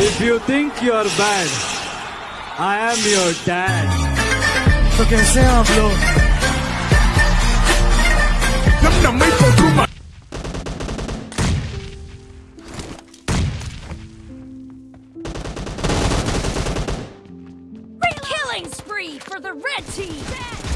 If you think you're bad, I am your dad. तो कैसे हैं आप लोग Killing spree for the red team!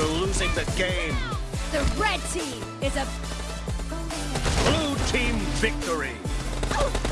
You're losing the game. The red team is a Blue team victory. Oh.